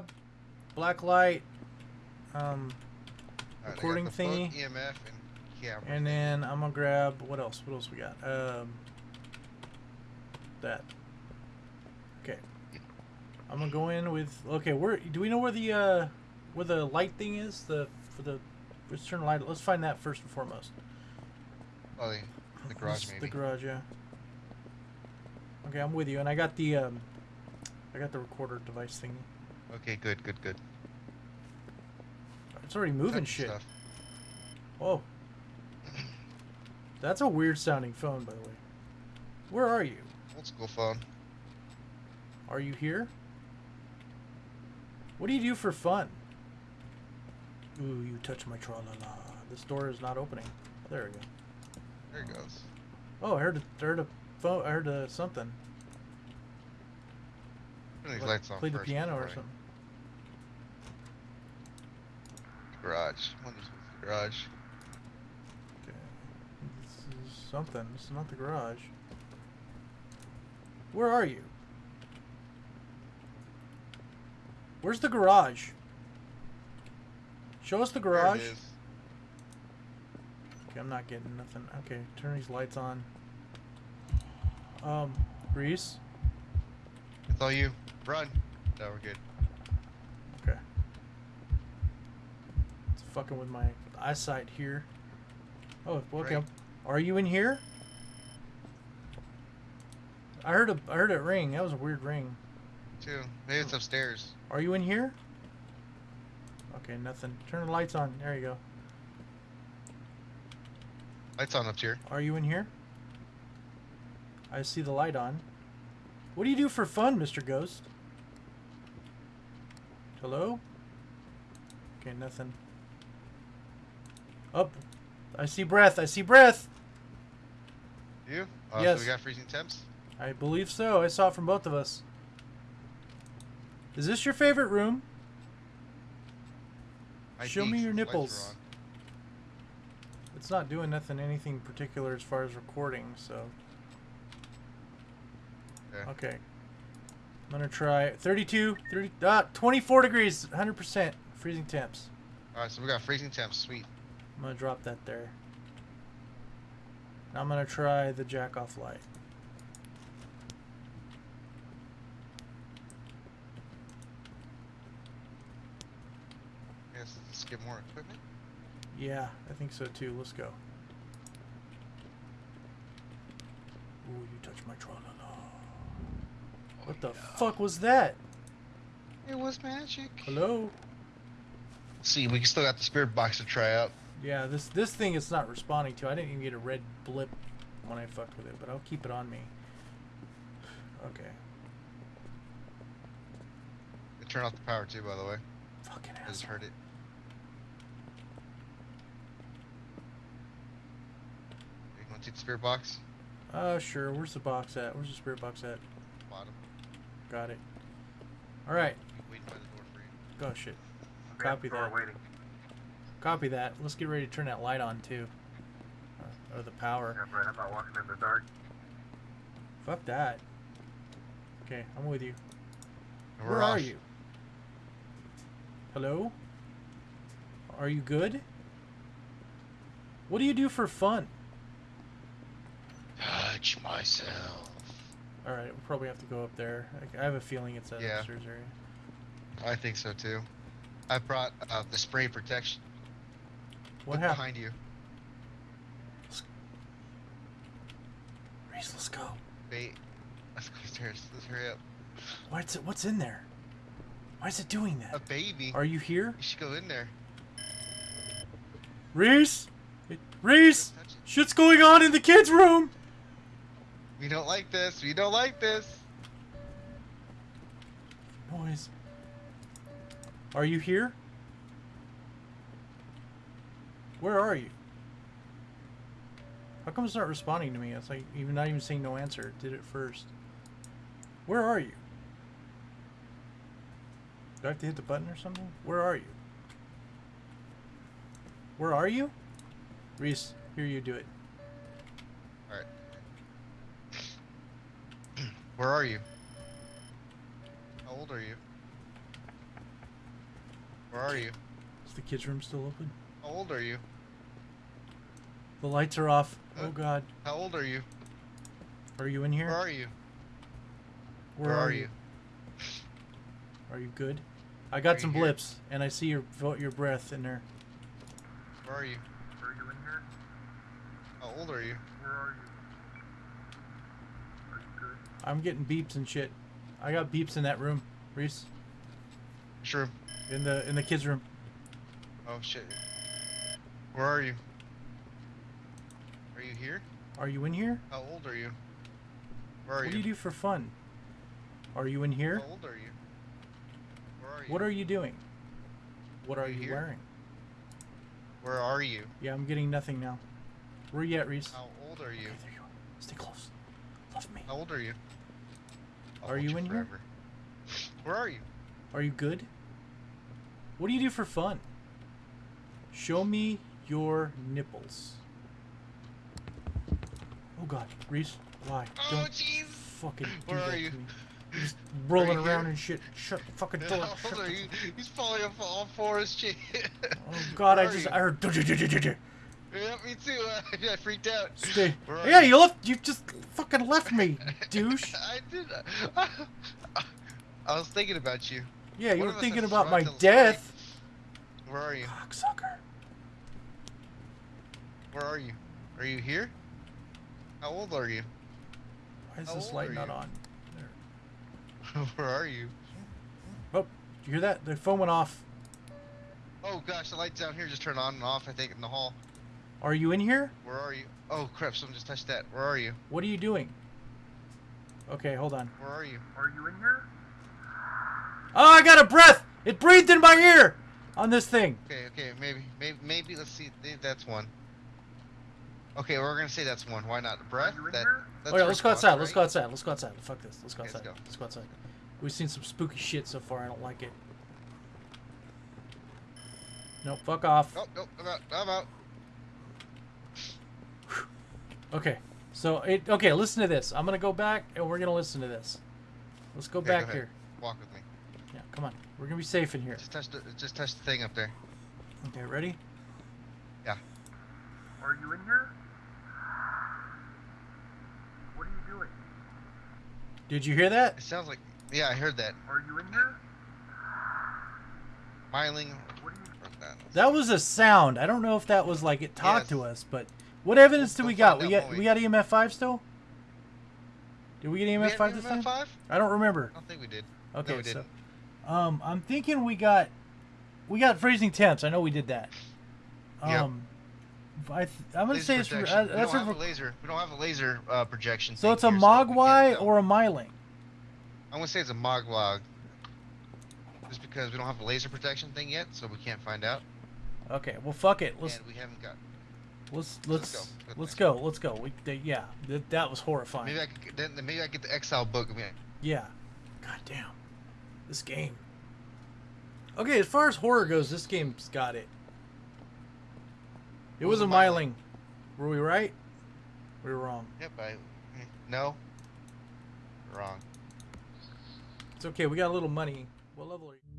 gonna black light, um, got recording thingy. EMF, and camera. and then I'm gonna grab what else? What else we got? Um, that. Okay. I'm gonna go in with. Okay, where do we know where the uh, where the light thing is? The for the let's turn the light. Let's find that first and foremost. Oh, the, the garage, maybe. The garage, yeah. Okay, I'm with you, and I got the um, I got the recorder device thingy. Okay, good, good, good. It's already moving shit. Stuff. Oh. That's a weird sounding phone, by the way. Where are you? Old school phone. Are you here? What do you do for fun? Ooh, you touch my tra la la. This door is not opening. There we go. There it goes. Oh, I heard a, I heard a phone. I heard a something. Turn these Like, lights on Played the piano or something. Garage. What is the garage? Okay. This is something. This is not the garage. Where are you? Where's the garage? Show us the There garage. it is. Okay, I'm not getting nothing. Okay, turn these lights on. Um, Reese. It's all you. Run. No, we're good. Okay. Fucking with my eyesight here. Oh, okay. Right. Are you in here? I heard a I heard it ring. That was a weird ring. Two. Maybe it's upstairs. Are you in here? Okay, nothing. Turn the lights on. There you go. Lights on up here. Are you in here? I see the light on. What do you do for fun, Mr. Ghost? Hello? Okay, nothing. Up. I see breath. I see breath. You? Oh, Yes. So we got freezing temps? I believe so. I saw it from both of us. Is this your favorite room? I Show me your nipples. It's not doing nothing, anything particular as far as recording, so. Okay. Okay. I'm gonna try 32, 30, ah, 24 degrees, 100% freezing temps. Alright, so we got freezing temps. Sweet. I'm gonna drop that there. Now I'm gonna try the jack off light. Yes, let's get more equipment. Yeah, I think so too. Let's go. Ooh, you touch my tra la la. What the fuck was that? It was magic. Hello? See, we still got the spirit box to try out. Yeah, this this thing is not responding to. I didn't even get a red blip when I fucked with it, but I'll keep it on me. Okay. It turned off the power too, by the way. Fucking I just heard it. You want to take the spirit box? Uh, sure. Where's the box at? Where's the spirit box at? Bottom. Got it. All right. Waiting by the door for you. Go shit. Copy that. Waiting. Copy that. Let's get ready to turn that light on too. Or, or the power. Yeah, right. I'm not walking in the dark. Fuck that. Okay, I'm with you. And we're Where are you? Hello? Are you good? What do you do for fun? Touch myself. All right, we'll probably have to go up there. I, I have a feeling it's that Yeah. upstairs area. I think so too. I brought uh, the spray protection. What Look happened? behind you? Reese, let's go. Wait. Let's go upstairs. Let's hurry up. What's it? What's in there? Why is it doing that? A baby. Are you here, You should go in there. Reese? Reese, shit's going on in the kids' room. We don't like this. We don't like this. Noise. Are you here? Where are you? How come it's not responding to me? It's like even not even saying no answer. It did it first. Where are you? Do I have to hit the button or something? Where are you? Where are you? Reese, here you do it. Alright. Where are you? How old are you? Where are you? Is the kids' room still open? How old are you? The lights are off. Oh, huh? Oh God. How old are you? Are you in here? Where are you? Where are you? Are you good? I got Are some you here? blips, and I see your your breath in there. Where are you? Are you in here? How old are you? Where are you? Are you good? I'm getting beeps and shit. I got beeps in that room, Reese, Sure. in the in the kids' room. Oh shit. Where are you? Are you here? Are you in here? How old are you? Where are what you? What do you do for fun? Are you in here? How old are you? Where are you? What are you doing? What Are are you you wearing? Where are you? Yeah, I'm getting nothing now. Where are you at, Reese? How old are you? Okay, there you are. Stay close. Love me. How old are you? I'll Are hold you in here? Where are you? Are you good? What do you do for fun? Show me your nipples. Oh God, Reese, why? Oh Don't jeez. fucking do Where that are you? to me. You're just rolling you around here? and shit. Shut the fucking door. How old are you? He's falling off all fours, shit. Oh God, Where I just you? I heard. Yeah, me too. I freaked out. Stay. Yeah, you? you left. You just fucking left me, douche. I did. I was thinking about you. Yeah, you One were thinking about my death, Where are you? cocksucker. Where are you? Are you here? How old are you? Why is How this light not you? on? There. Where are you? Oh, did you hear that? The phone went off. Oh gosh, the lights down here just turned on and off. I think in the hall. Are you in here? Where are you? Oh crap! Someone just touched that. Where are you? What are you doing? Okay, hold on. Where are you? Are you in here? Oh, I got a breath! It breathed in my ear on this thing. Okay, okay, maybe, maybe, maybe. Let's see. That's one. Okay, we're gonna say that's one. Why not? The breath. Are That. That's oh yeah, let's go response, outside. Let's go outside. Let's go outside. Fuck this. Let's go Okay, let's outside. go. Let's go outside. We've seen some spooky shit so far. I don't like it. Nope. Fuck off. Oh, no, I'm out. I'm out. Okay. So it. Okay. Listen to this. I'm gonna go back and we're gonna listen to this. Let's go Okay, back ahead. here. Walk with me. Yeah. Come on. We're gonna be safe in here. Just touch the, just touch the thing up there. Okay. Ready? Yeah. Are you in here? What are you doing? Did you hear that? It sounds like. Yeah, I heard that. Are you in there? Smiling. What are you? That was a sound. I don't know if that was like it talked Yes. to us, but what evidence do We'll got? We got we we? got EMF five still? Did we get EMF had five this EMF time? five? I don't remember. I don't think we did. Okay, we so didn't. um, I'm thinking we got we got freezing temps. I know we did that. Yep. Um, I th- I'm gonna Laser say it's uh, we don't have a laser. We don't have a laser uh, projection. so it's a mogwai tell. or a myling. I'm gonna say it's a mogwag. Just because we don't have a laser protection thing yet, so we can't find out. Okay, well fuck it. Let's and we haven't got. let's let's let's go. Let's go. Let's go. We they, yeah, that, that was horrifying. Maybe I could get, then maybe I get the Exile book. I mean, Yeah. God damn. This game. Okay, as far as horror goes, this game's got it. It was, was a Myling? myling. Were we right? We were wrong. yep. I. Mm, no. Wrong. It's okay. We got a little money. What level are you?